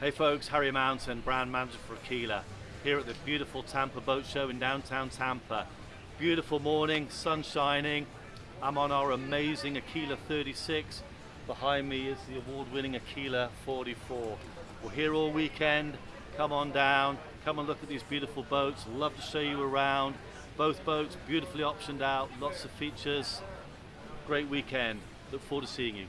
Hey folks, Harry Mountain, brand manager for Aquila, here at the beautiful Tampa Boat Show in downtown Tampa. Beautiful morning, sun shining. I'm on our amazing Aquila 36. Behind me is the award-winning Aquila 44. We're here all weekend. Come on down, come and look at these beautiful boats. Love to show you around. Both boats beautifully optioned out, lots of features. Great weekend. Look forward to seeing you.